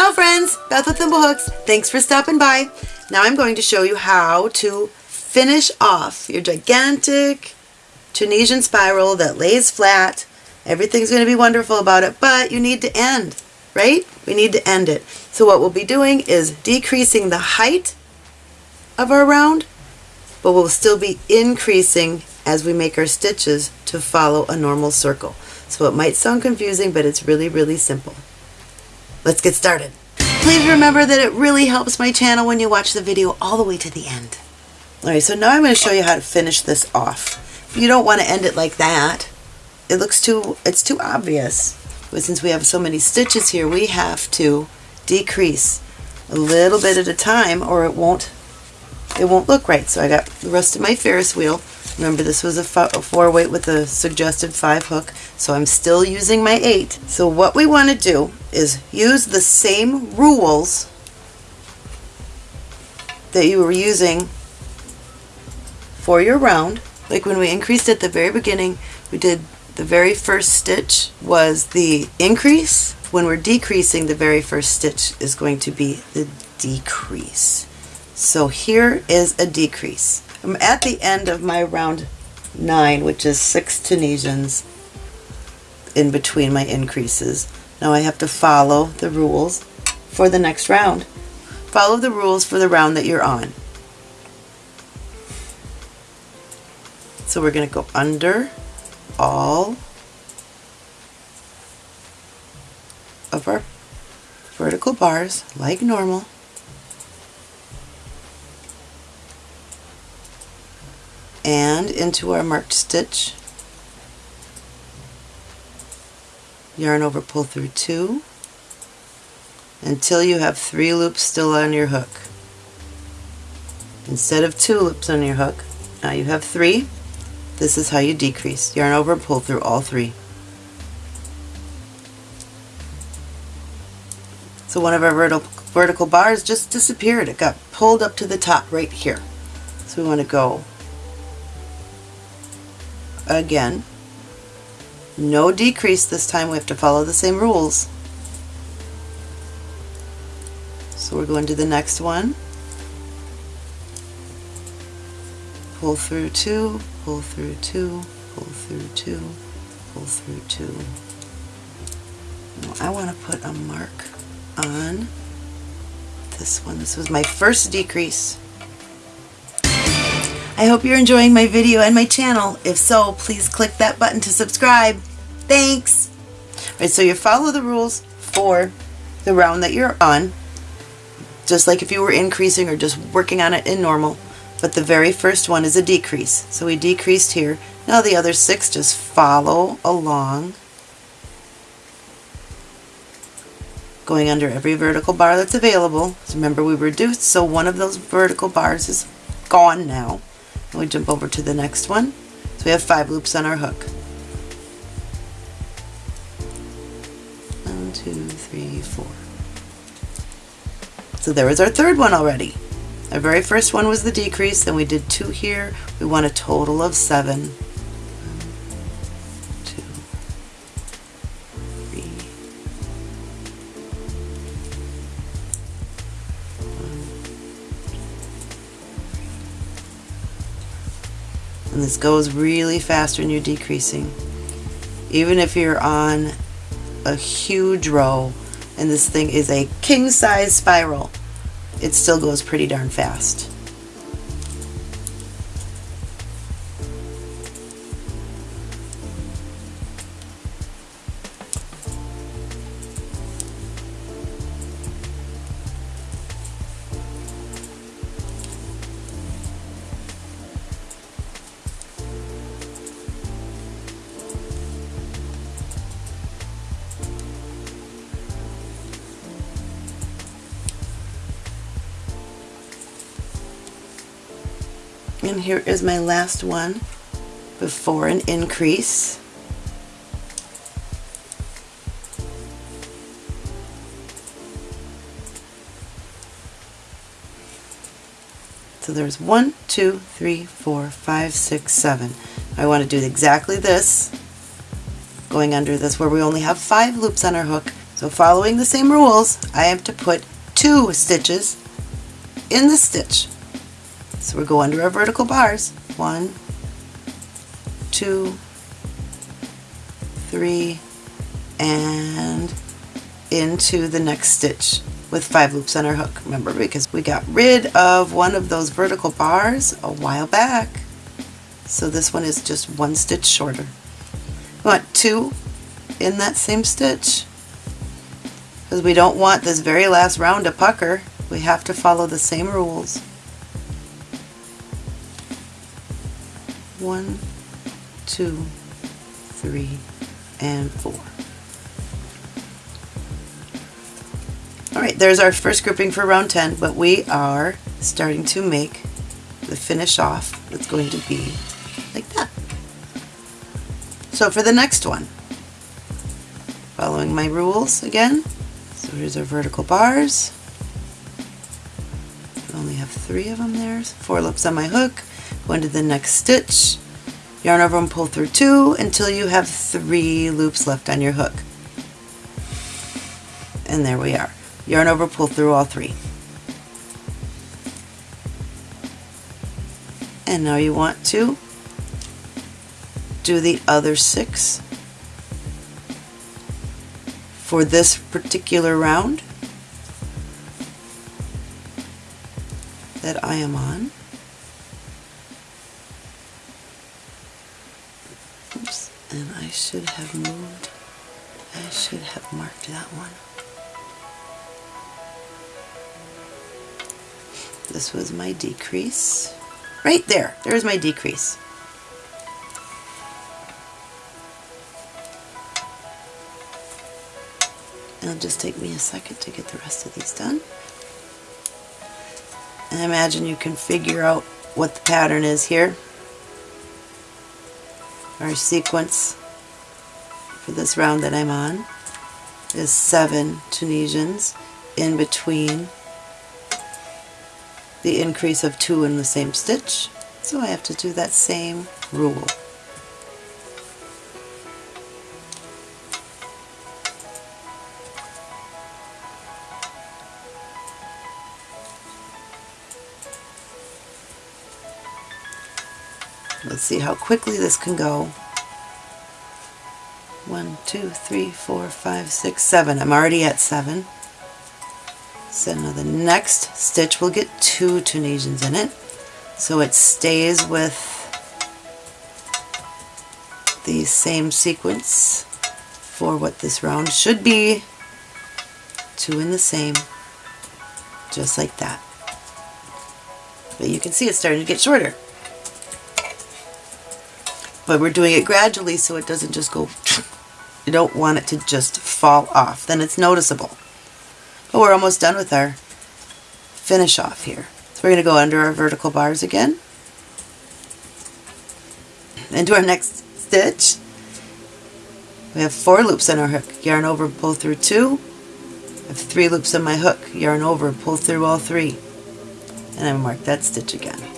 Ciao friends, Beth with Thimblehooks. Thanks for stopping by. Now I'm going to show you how to finish off your gigantic Tunisian spiral that lays flat. Everything's going to be wonderful about it, but you need to end, right? We need to end it. So what we'll be doing is decreasing the height of our round, but we'll still be increasing as we make our stitches to follow a normal circle. So it might sound confusing, but it's really, really simple. Let's get started. Please remember that it really helps my channel when you watch the video all the way to the end. Alright, so now I'm going to show you how to finish this off. You don't want to end it like that. It looks too, it's too obvious. But since we have so many stitches here, we have to decrease a little bit at a time or it won't, it won't look right. So I got the rest of my Ferris wheel Remember this was a, four weight with a suggested five hook, so I'm still using my eight. So what we want to do is use the same rules that you were using for your round. Like when we increased at the very beginning, we did the very first stitch was the increase. When we're decreasing, the very first stitch is going to be the decrease. So here is a decrease. I'm at the end of my round 9, which is 6 Tunisians in between my increases. Now I have to follow the rules for the next round. Follow the rules for the round that you're on. So we're going to go under all of our vertical bars like normal. and into our marked stitch yarn over pull through two until you have three loops still on your hook. Instead of two loops on your hook now you have three. This is how you decrease. Yarn over and pull through all three. So one of our vertical vertical bars just disappeared. It got pulled up to the top right here. So we want to go again. No decrease this time, we have to follow the same rules. So we're going to the next one. Pull through two, pull through two, pull through two, pull through two. Now I want to put a mark on this one. This was my first decrease. I hope you're enjoying my video and my channel. If so, please click that button to subscribe. Thanks! Alright, so you follow the rules for the round that you're on, just like if you were increasing or just working on it in normal, but the very first one is a decrease. So we decreased here. Now the other six just follow along, going under every vertical bar that's available. Remember we reduced, so one of those vertical bars is gone now. And we jump over to the next one. So we have five loops on our hook. Two, three, four. So there was our third one already. Our very first one was the decrease, then we did two here. We want a total of seven. and this goes really fast when you're decreasing. Even if you're on a huge row and this thing is a king size spiral, it still goes pretty darn fast. And here is my last one before an increase. So there's one, two, three, four, five, six, seven. I want to do exactly this, going under this where we only have five loops on our hook. So following the same rules, I have to put two stitches in the stitch. So we go under our vertical bars. One, two, three, and into the next stitch with five loops on our hook. Remember, because we got rid of one of those vertical bars a while back. So this one is just one stitch shorter. We want two in that same stitch because we don't want this very last round to pucker. We have to follow the same rules. One, two, three, and four. Alright, there's our first grouping for round 10, but we are starting to make the finish off that's going to be like that. So for the next one, following my rules again, so here's our vertical bars. I only have three of them there. Four loops on my hook, into the next stitch, yarn over and pull through two until you have three loops left on your hook. And there we are. Yarn over, pull through all three. And now you want to do the other six for this particular round that I am on. Should have moved, I should have marked that one. This was my decrease. Right there, there's my decrease. It'll just take me a second to get the rest of these done. And imagine you can figure out what the pattern is here. Our sequence for this round that I'm on is seven Tunisians in between the increase of two in the same stitch. So I have to do that same rule. Let's see how quickly this can go. One, two, three, four, five, six, seven. I'm already at seven. So now the next stitch will get two Tunisians in it. So it stays with the same sequence for what this round should be. Two in the same, just like that. But you can see it's starting to get shorter but we're doing it gradually so it doesn't just go you don't want it to just fall off. Then it's noticeable. But we're almost done with our finish off here. So we're going to go under our vertical bars again. Into our next stitch. We have four loops on our hook. Yarn over pull through two. I have three loops on my hook. Yarn over pull through all three. And I mark that stitch again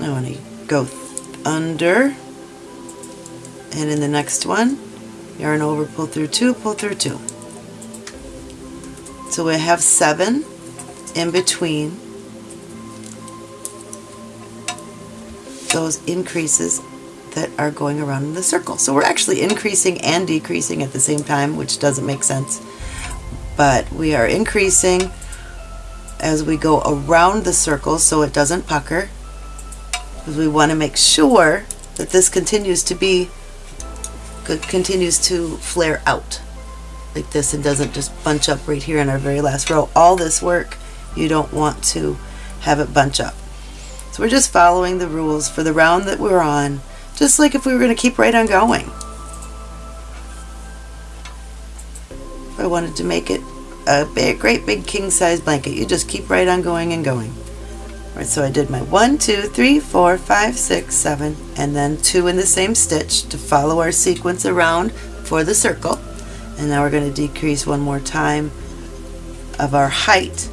I want to go under. And in the next one yarn over pull through two pull through two. So we have seven in between. Those increases that are going around in the circle. So we're actually increasing and decreasing at the same time which doesn't make sense. But we are increasing as we go around the circle so it doesn't pucker because we want to make sure that this continues to be continues to flare out like this and doesn't just bunch up right here in our very last row. All this work you don't want to have it bunch up. So we're just following the rules for the round that we're on just like if we were going to keep right on going. If I wanted to make it a big, great big king size blanket you just keep right on going and going. Right, so I did my one, two, three, four, five, six, seven, and then two in the same stitch to follow our sequence around for the circle. And now we're going to decrease one more time of our height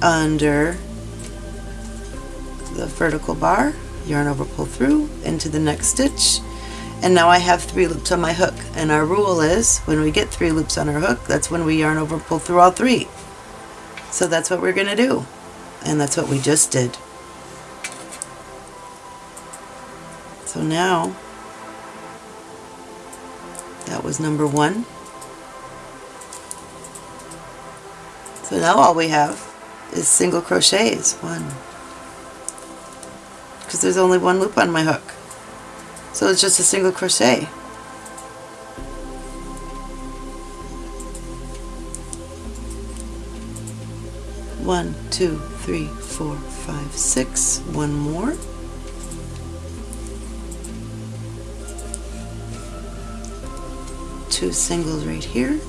under the vertical bar. yarn over pull through into the next stitch and now I have three loops on my hook and our rule is when we get three loops on our hook that's when we yarn over pull through all three so that's what we're gonna do and that's what we just did. So now that was number one. So now all we have is single crochets one. Because there's only one loop on my hook. So it's just a single crochet. One, two, three, four, five, six. One more. Two singles right here.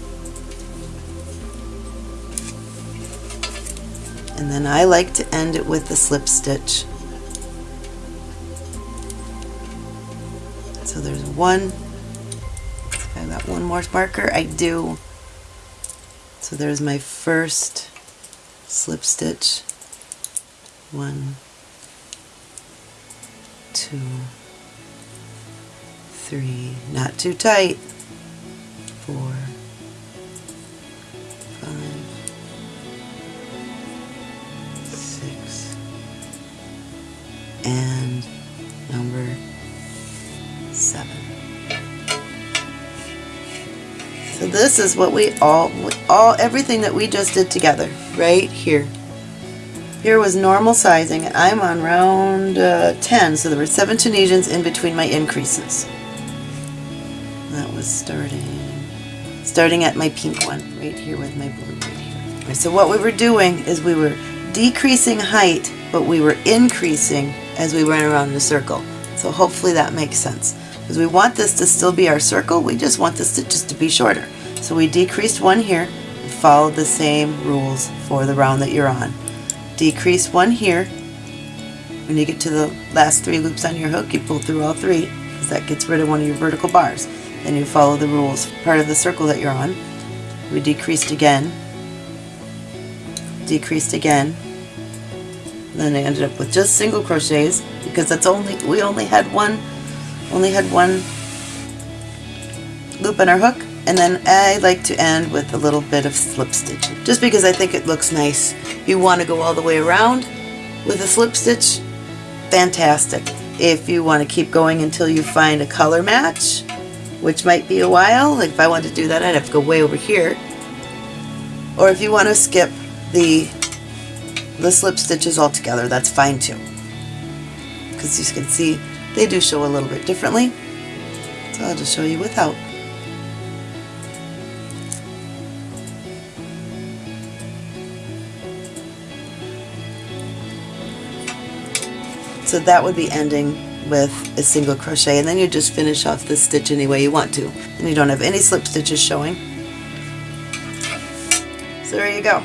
And then I like to end it with a slip stitch. So there's one. I got one more marker. I do. So there's my first slip stitch. One, two, three, not too tight. Four, five, six, and number seven. So this is what we all, all everything that we just did together, right here. Here was normal sizing, and I'm on round uh, 10, so there were seven Tunisians in between my increases. That was starting, starting at my pink one, right here with my blue right here. So what we were doing is we were decreasing height, but we were increasing as we went around the circle. So hopefully that makes sense. Because we want this to still be our circle, we just want the stitches to be shorter. So we decreased one here, and followed the same rules for the round that you're on. Decrease one here. When you get to the last three loops on your hook, you pull through all three, because that gets rid of one of your vertical bars. Then you follow the rules, part of the circle that you're on. We decreased again, decreased again, then I ended up with just single crochets because that's only we only had one only had one loop on our hook and then I like to end with a little bit of slip stitch just because I think it looks nice. You want to go all the way around with a slip stitch, fantastic. If you want to keep going until you find a color match, which might be a while, like if I wanted to do that I'd have to go way over here. Or if you want to skip the the slip stitches altogether, that's fine too. Because you can see they do show a little bit differently. So I'll just show you without. So that would be ending with a single crochet and then you just finish off the stitch any way you want to. And you don't have any slip stitches showing. So there you go.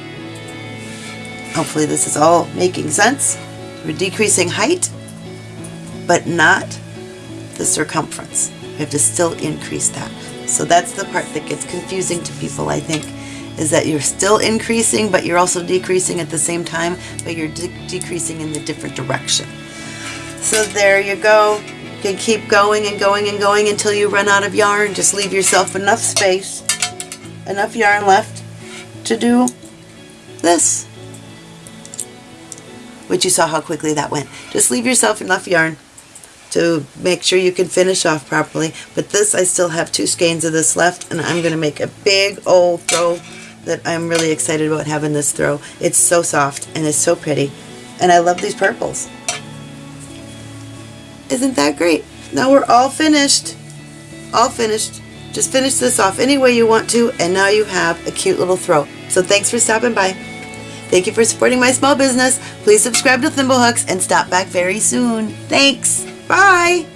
Hopefully this is all making sense. We're decreasing height but not the circumference. We have to still increase that. So that's the part that gets confusing to people, I think, is that you're still increasing, but you're also decreasing at the same time, but you're de decreasing in the different direction. So there you go. You can keep going and going and going until you run out of yarn. Just leave yourself enough space, enough yarn left to do this. Which you saw how quickly that went. Just leave yourself enough yarn to make sure you can finish off properly. But this, I still have two skeins of this left, and I'm going to make a big old throw that I'm really excited about having this throw. It's so soft, and it's so pretty. And I love these purples. Isn't that great? Now we're all finished. All finished. Just finish this off any way you want to, and now you have a cute little throw. So thanks for stopping by. Thank you for supporting my small business. Please subscribe to Thimblehooks and stop back very soon. Thanks. Bye!